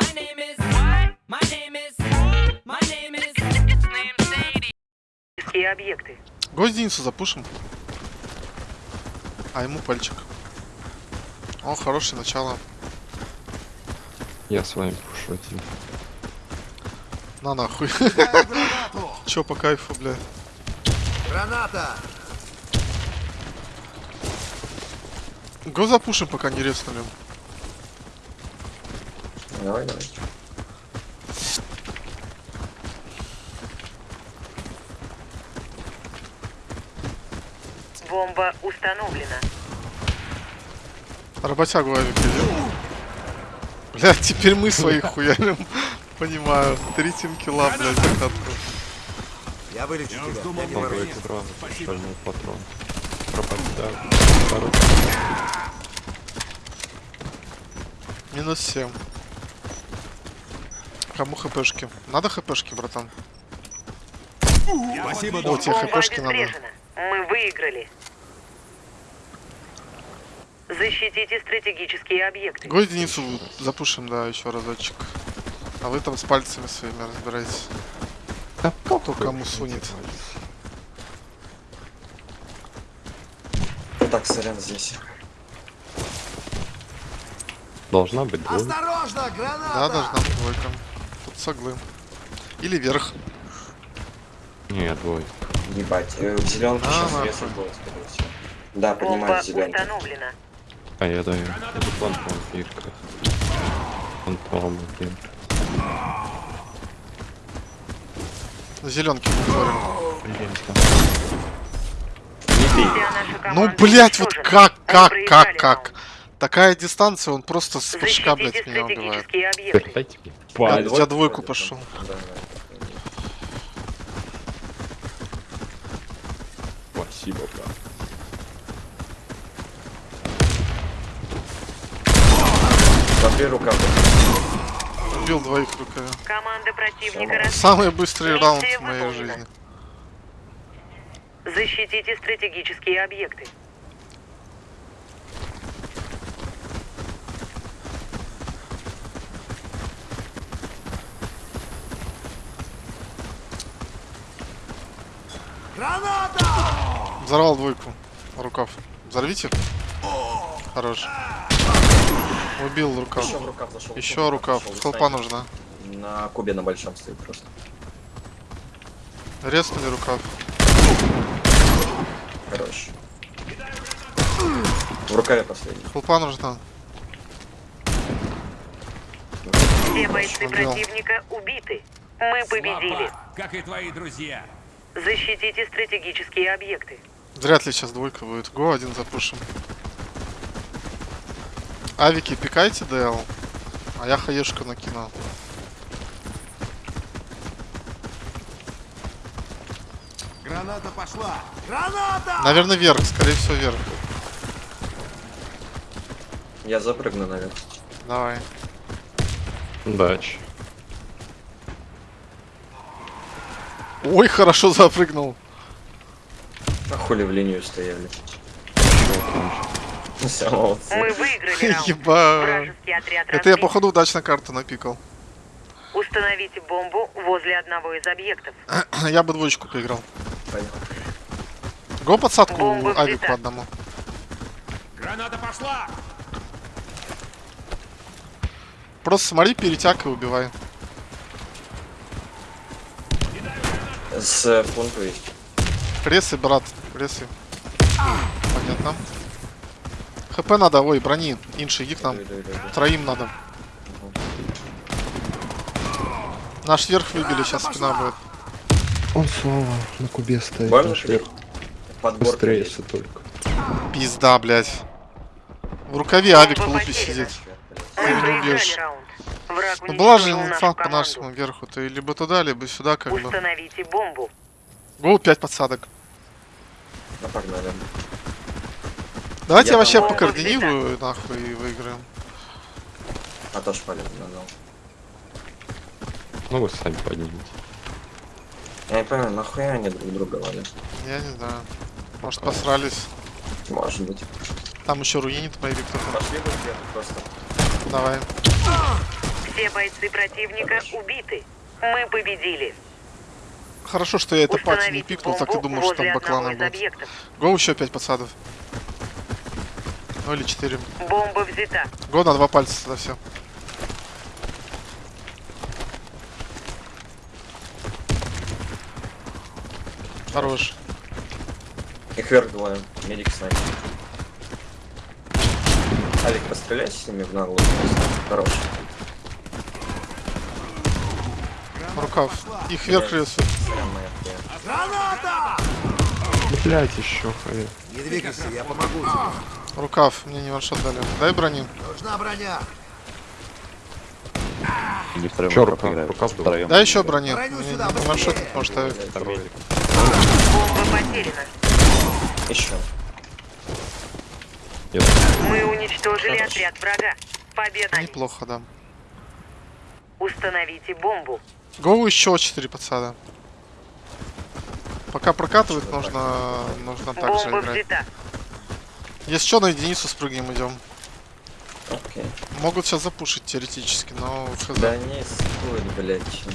My name is what? My name is my name is name Sadie. Какие объекты? Гвоздиницу запушим. А ему пальчик. О, хорошее начало. Я с вами пошутил. На нахуй. Чё по кайфу, бля. Граната! Го запушим, пока не резнули. Давай, давай. Бомба установлена. Работягу авик идет. Бля, теперь мы своих хуярим. Понимаю. Три килла, блядь, за катку. Я вылечу тебя. Я не экран, шальной патрон. Второй. Минус 7. Кому хпшки? Надо хпшки, братан? Спасибо, О, тебе хпшки надо. Мы выиграли. Защитите стратегические объекты. Го единицу запушим, да, еще разочек. А вы там с пальцами своими разбирайтесь. Да Кто кому сунет. Так, сорян здесь. Должна быть двойка. Осторожно, граната! Да, должна быть двойка. Соглы. Или вверх. Не, двойка. Ебать, э, в зеленке А, сейчас веса будет, скорее всего. Да, зеленку. установлена. А я даю. Это. На зеленке говорим. Вся наша Ну, блять, вот как, как, как, как? Такая дистанция, он просто с пушка, блядь, меня убивает. Дайте мне. Я- Палец. я двойку пошел. там. Да, да. Спасибо, брат. Смотри, рука. Убил двоих руками. Команда противника. Самый быстрый раунд в моей жизни. Защитите стратегические объекты. Граната! Взорвал двойку. Рукав. Взорвите. Хорош. Убил рукав. Еще в рукав зашел. Еще рукав. Хелпа нужна. На кубе на большом стоит просто. Резнули рукав. Хорош. В рукаве последний. Хелпа нужна. Все бойцы Убил. противника убиты. Мы победили. как и твои друзья. Защитите стратегические объекты. Вряд ли сейчас двойка будет. Го, один запушим. Авики, пикайте ДЛ. А я хаешку накину. Граната пошла! Граната! Наверное, вверх. Скорее всего, вверх. Я запрыгну, наверное. Давай. Удачи. Ой, хорошо запрыгнул. Хули в линию стояли. Мы выиграли раунд. Еба. Это я, походу, удачно карту напикал. Установите бомбу возле одного из объектов. Я бы двоечку поиграл. Понял. Го подсадку авик по одному. Граната пошла! Просто смотри, перетяг и убивай. С э, пункту есть. Брат, пресы. Понятно. ХП надо, ой, брони. Инши, иди к нам. Троим надо. Наш верх выбили, сейчас спина будет. Он снова на кубе стоит. Наш верх. Быстрее, если только. Пизда, блядь. В рукаве авик Бомба лупи потеряна. сидит. Ты не убьешь. Ну была же инфа по нашему верху. Ты либо туда, либо сюда, как бы. Установите бомбу. Гоу 5 подсадок. Ну, погнали. Давайте Я я вообще по координирую, нахуй, и выиграем. А то шпалит надо. Ну вы сами поднимите. Я не понимаю, нахуя они друг друга валят? Я не знаю. Может посрались. Может быть. Там еще руинит мои кто-то. Пошли бы где-то просто. Давай. Все бойцы противника убиты. Мы победили. Хорошо, что я это пати не пикнул, так бомбу думал, что там из будет. объектов. Го еще 5 подсадов. Ну или 4. Бомба взята. Го на два пальца тогда все. Хорош. Их вверх двое. Медик с нами. Алик, постреляй с ними в наглую. Хорош. Рукав. Их вверх рисует. Граната! Блять, еще хай. Не двигайся, я помогу тебе. Рукав. Мне не ваншот дали. Дай брони. Нужна броня. Не втроем Чё, рукав рука- играют, рука втроем. Дай еще брони. Броню Мне сюда, не ваншот ставить. Второй. Бомба потеряна. Еще. Мы уничтожили отряд врага. Победа. Неплохо, да. Установите бомбу. Гоу еще 4 подсада. Пока прокатывает, нужно, нужно так же играть. взята. Если что, на единицу спрыгнем идем. Окей. Могут сейчас запушить теоретически, но хз. Да не стоит, блядь. чем.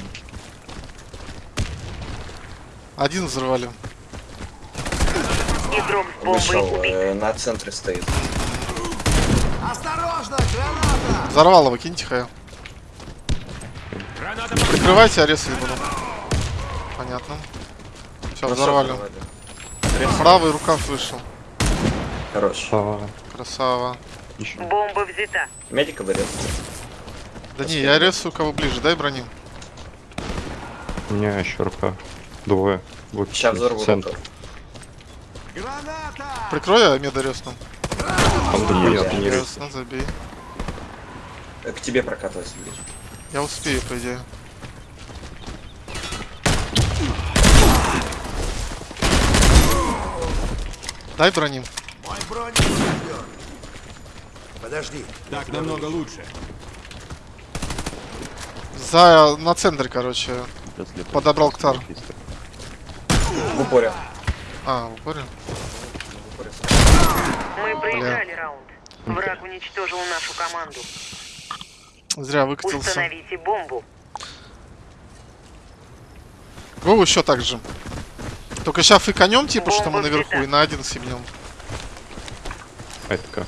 Один взрывали. Игрок с бомбой Вышел, э, на центре стоит. Осторожно, граната! Взорвал его, киньте хая. Прикрывайте, а резать буду. Понятно. Все, взорвали. Правый рукав вышел. Хорош. Красава. еще. Бомба взята. Медика берет. Да не, я резаю кого ближе, дай брони. У меня еще рука. Двое. Вот Сейчас взорву центр. Граната! Прикрой, я меда резну. Нет, не. Э, К тебе прокатывайся ближе. Я успею, по идее. Дай брони. Мой бронезащитер. Подожди. Так намного лучше. За... На центре, короче. Подобрал ктар. В упоре. А, в упоре. В упоре. Мы проиграли раунд. Враг уничтожил нашу команду. Зря выкатился. Установите бомбу. Гоу еще так же. Только сейчас фиканем, типа, что мы наверху, взята. и на один съебнем. А это как?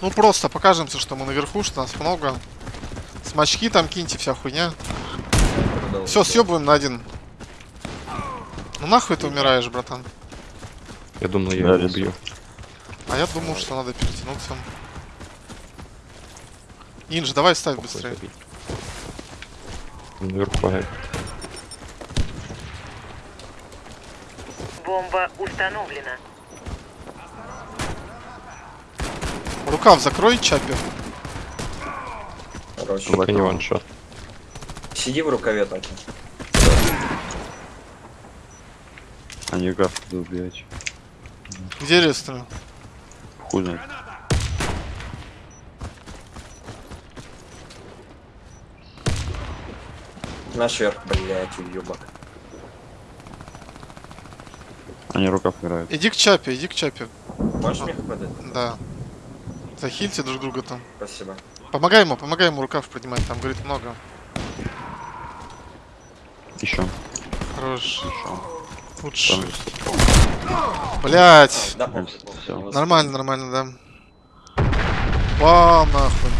Ну просто покажемся, что мы наверху, что нас много. Смачки там киньте, вся хуйня. Продал. Все, съебываем на один. Ну нахуй ты умираешь, братан. Я думал, я Да, его убью. А я думал, что надо перетянуться. Инж, давай ставь быстрее. Наверху. Бомба установлена. Рукав закрой, Чапи. Хорош. Только не ваншот. Сиди в рукаве так. Они гав будут убивать. Где рестлер? Хуй знает. Наш верх, блядь, уебок. Они рукав играют. Иди к Чапе, иди к Чапе. Можешь мне хватать? Да. Захильте друг друга там. Спасибо. Помогай ему, помогай ему рукав поднимать, там, говорит, много. Еще. Хорош. Еще. Лучше. Блять. Да. Нормально, нормально, да. Вау, нахуй.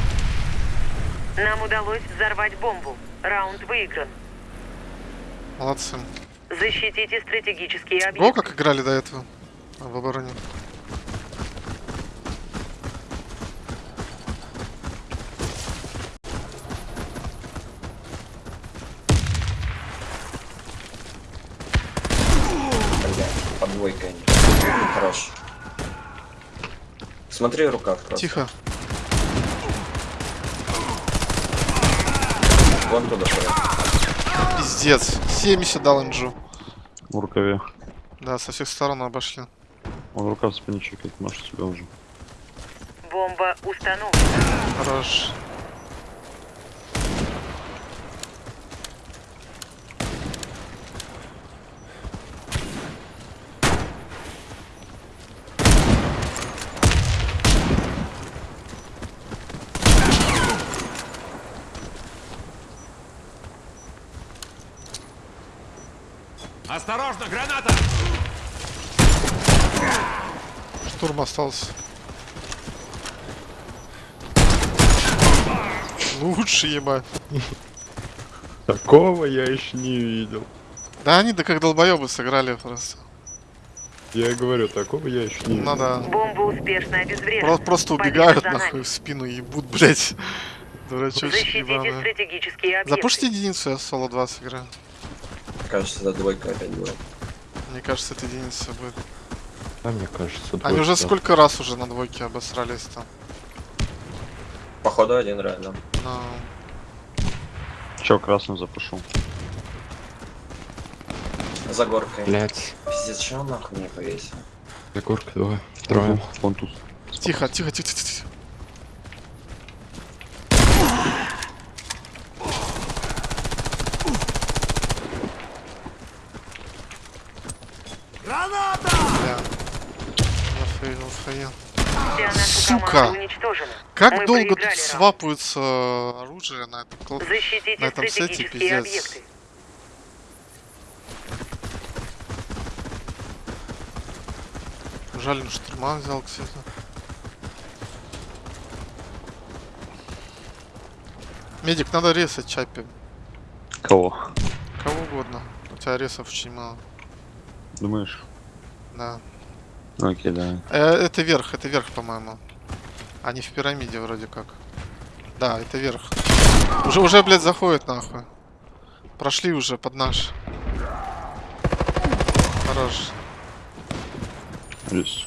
Нам удалось взорвать бомбу. Раунд выигран. Молодцы. Защитите стратегические Го, объекты. как играли до этого в обороне. Подвойка. Хорош. Смотри рукав просто. Тихо. Вон туда прям. Пиздец. 70 дал инжу. В рукаве. Да, со всех сторон обошли. Он рукав спине чекает, может тебя уже. Бомба установлена. Хорош. Осторожно, граната! Штурм остался. Лучше, ебать. Такого я еще не видел. Да они да как долбоебы сыграли просто. Я и говорю, такого я еще не Ну видел. да. Бомба успешно обезврежена. Про- просто Победа убегают нахуй в спину и ебут, блять. Дурачочки Защитите ебаные. стратегические объекты. Запушите единицу, я соло 2 сыграю. Кажется, это двойка опять будет. Мне кажется, это единица будет. Да, мне кажется, Они двойка. уже сколько раз уже на двойке обосрались там. Походу один реально. Но... Че, красным запушу? За горкой. Блять. Пиздец, что он нахуй не повесил? Егорка, давай. Трое. Вон тут. Тихо, тихо, тихо, тихо, тихо. Граната! Бля. Наша Сука! Как Мы долго тут свапаются оружие на этом кл- Защитите на этом сете, пиздец. объекты. Жаль, он штурма взял, кстати. Медик, надо резать чапи. Кого? Кого угодно. У тебя ресов очень мало. Думаешь? Да. Окей, да. Э, это верх, это верх, по-моему. Они в пирамиде вроде как. Да, это верх. Уже, уже, блядь, заходит нахуй. Прошли уже под наш. Хорош. Рис.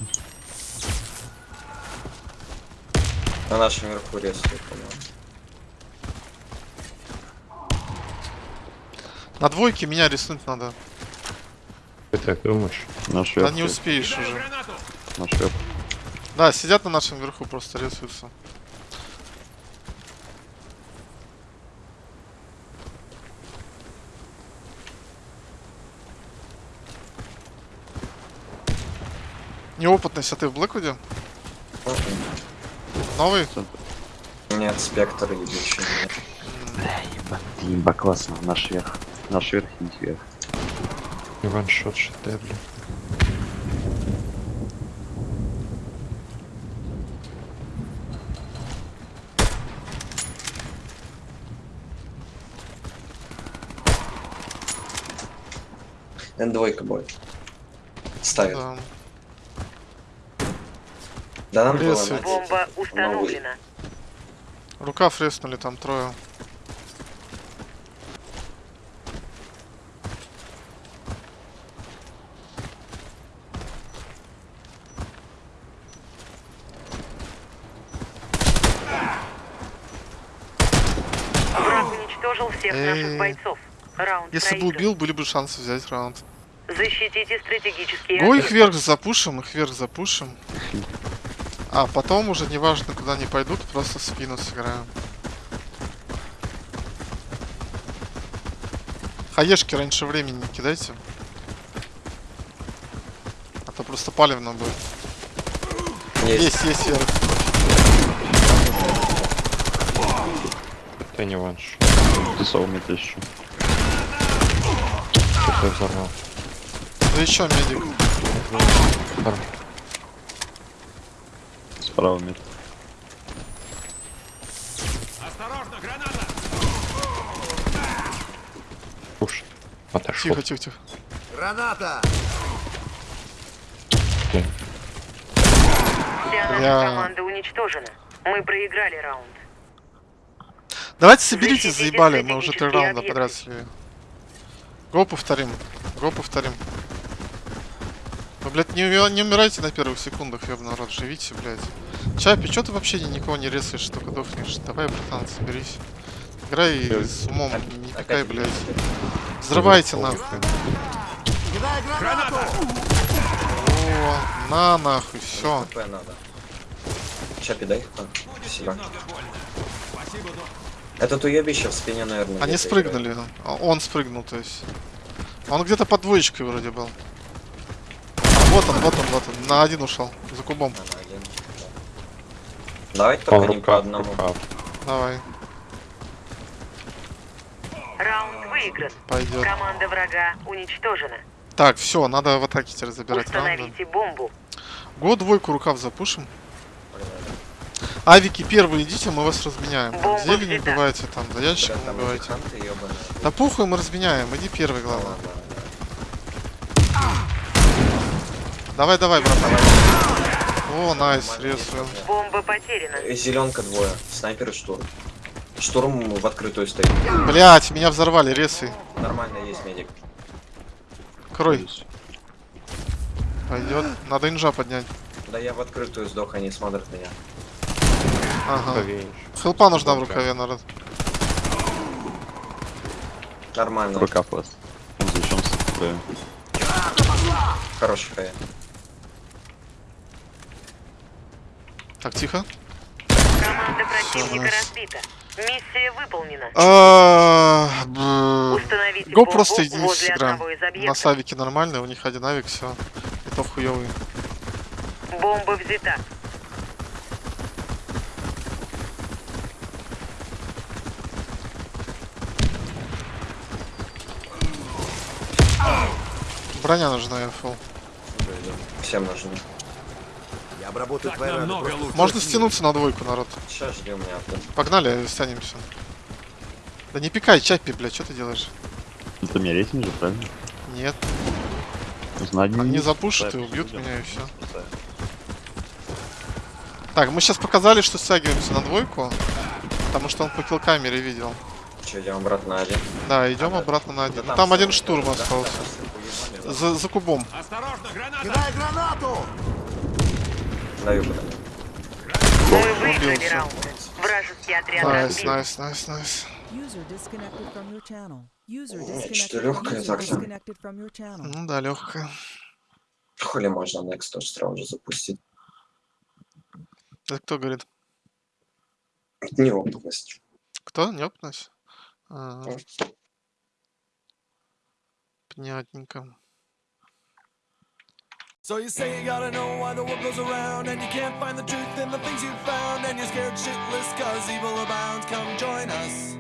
На нашем верху рисует, по-моему. На двойке меня рисунуть надо. Ты так думаешь? Наш Да верх. не успеешь уже. Наш верх. Да, сидят на нашем верху, просто рисуются. Неопытность, а ты в Блэквуде? Новый? Нет, спектр ебучий. Имба, классно. Наш верх. Наш верх и их верх. Ваншот шедевр. Н2 будет. Ставит. Да. Да нам было Рисует. надеть. Бомба установлена. Рука фреснули там трое. Враг уничтожил всех наших бойцов. Раунд Если бы убил, были бы шансы взять раунд. Защитите стратегические Го их объекты. вверх запушим, их вверх запушим. А потом уже неважно, куда они пойдут, просто в спину сыграем. Хаешки раньше времени не кидайте. А то просто палевно будет. Есть. Есть, есть вверх. Это не ванш. Ты совмет еще. Что-то взорвал. Да еще медик. Справа мид. Осторожно, граната! Пуш. Отошел. Тихо, тихо, тихо. Граната! Вся наша команда уничтожена. Мы проиграли раунд. Давайте Защитите заебали, мы уже три раунда подряд слили. Го повторим. Го повторим. Вы, блядь, не, уми- не умирайте на первых секундах, ёбаный народ, живите, блядь. Чапи, чё ты вообще ни- никого не резаешь, только дохнешь? Давай, братан, соберись. Играй с умом, не пикай, Опять блядь. Взрывайте нахуй. О, на нахуй, все. Чапи, дай. Спасибо. Этот уебище в спине, наверное. Они спрыгнули. А, Он спрыгнул, то есть. Он где-то под двоечкой вроде был. А, вот он, вот он, вот он. На один ушел. За кубом. играет. Ага, один. Давайте Он только не по рука, одному. рука. Давай. Раунд выигран. Пойдет. Команда врага уничтожена. Так, все, надо в атаке теперь забирать раунды. Установите бомбу. Го двойку рукав запушим. Авики первые идите, мы вас разменяем. Бомба Зелень взята. убивайте там, за ящиком эти убивайте. Да похуй, мы разменяем, иди первый, главное. Давай, давай, братан. О, найс, рисую. Бомба потеряна. Э, Зеленка двое. Снайпер и штурм. Штурм в открытую стоит. Блять, меня взорвали, ресой. Нормально есть медик. Крой. Пойдет. Надо инжа поднять. Да я в открытую сдох, они смотрят меня. Ага. Хелпа нужна в рукаве, народ. Нормально. Рукав вас. Он зачем с Хороший хай. Так, тихо. Команда противника разбита. Миссия выполнена. А, Го просто возле сыграем. На савике нормально, у них один авик, все. Это хуёвый. Бомба взята. Броня нужна, я фул. Всем нужны. Я обработаю Так твои раны. Можно стянуться на двойку, народ. Сейчас жди у меня авто. Погнали, стянемся. Да не пикай, чапи, блядь, что ты делаешь? Это мне рейтинг же, правильно? Нет, Знать они запушат и убьют меня и все. Так, мы сейчас показали, что стягиваемся на двойку, потому что он по килл-камере видел. Че, идем обратно на один. Да, идем обратно на один. Да Там один стоит. штурм остался. да, да, За, за кубом. Осторожно, граната! Кидай гранату! Даю куда. Мы выиграли Убился. раунд. Вражеский отряд Nice, nice, nice, nice. User disconnected from your channel. User Ну, disconnected, что-то лёгкое user так-то. Ну да, легкая. Хули можно Next тоже сразу же запустить. Это кто говорит? Неопытность. Кто? Неопытность? А, Понятненько. So you say you gotta know why the world goes around And you can't find the truth in the things you've found And you're scared shitless cause evil abounds. Come join us